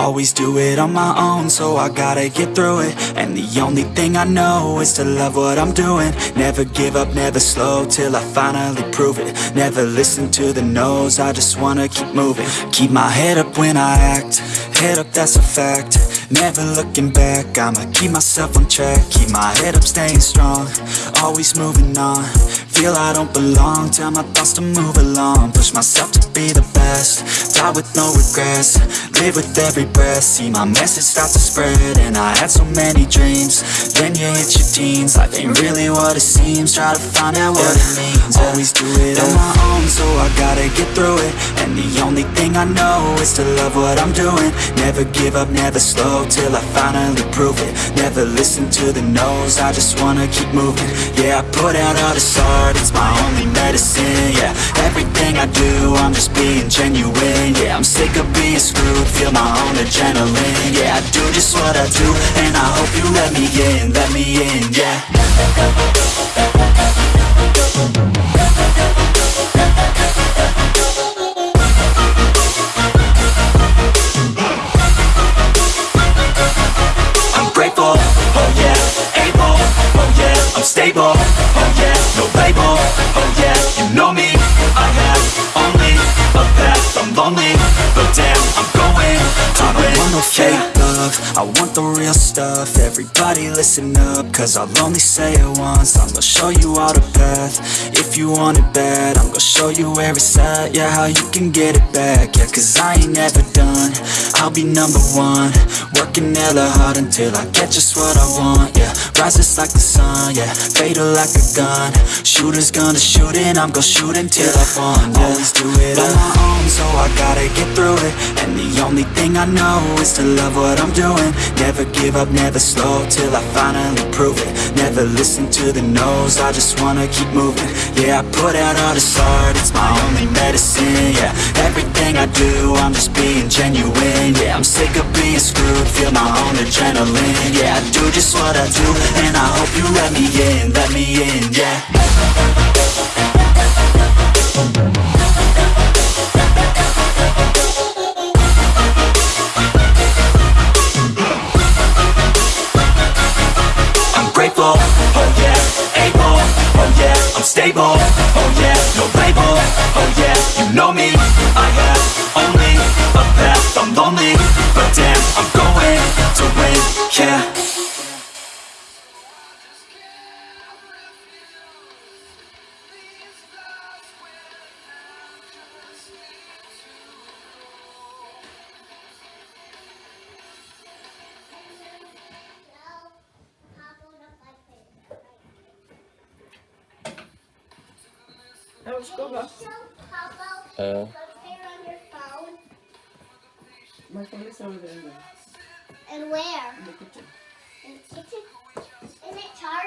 Always do it on my own, so I gotta get through it. And the only thing I know is to love what I'm doing. Never give up, never slow, till I finally prove it. Never listen to the no's, I just wanna keep moving. Keep my head up when I act, head up that's a fact. Never looking back, I'ma keep myself on track. Keep my head up, staying strong, always moving on Feel I don't belong, tell my thoughts to move along. Push myself to be the best, die with no regrets. Live with every breath, see my message start to spread And I had so many dreams, then you hit your teens. Life ain't really what it seems, try to find out what it means. Always do it on my own, so I gotta get through it And the only thing I know is to love what I'm doing. Never give up, never slow, till I finally prove it. Never listen to the no's, I just wanna keep moving. Yeah, I put out all this art, it's my only medicine Yeah, everything I do, I'm just being genuine Yeah, I'm sick of being screwed, feel my own adrenaline Yeah, I do just what I do, and I hope you let me in, let me in, yeah I'm oh yeah, no label, oh yeah, you know me, I have only a path, I'm lonely, but damn, I'm going to I fake love, I want the real stuff, everybody listen up, cause I'll only say it once, I'm gonna show you all the path, if you want it bad, I'm gonna show you where it's at, yeah, how you can get it back, yeah, cause I ain't never done, I'll be number one, working hella hard until I get just what I want, yeah, rises like the sun, yeah, fatal like a gun, shooters gonna shoot and I'm gonna shoot until I won, yeah, always do it on my own, I gotta get through it, and the only thing I know is to love what I'm doing, never give up, never slow, till I finally prove it, never listen to the no's, I just wanna keep moving, yeah, I put out all this art, it's my only medicine, yeah, everything I do, I'm just being genuine, yeah, I'm sick of being screwed, feel my own adrenaline, yeah, I do just what I do, and I hope you let me in, let me in, yeah. I'm Uh. My phone is over there. And where? In the kitchen. In the kitchen? Isn't it charged?